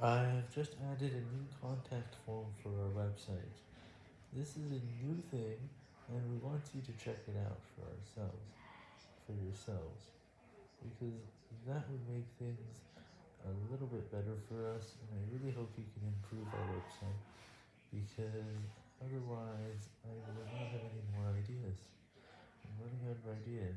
I've just added a new contact form for our website. This is a new thing, and we want you to check it out for ourselves, for yourselves, because that would make things a little bit better for us, and I really hope you can improve our website, because otherwise I will not have any more ideas. I'm running out of ideas.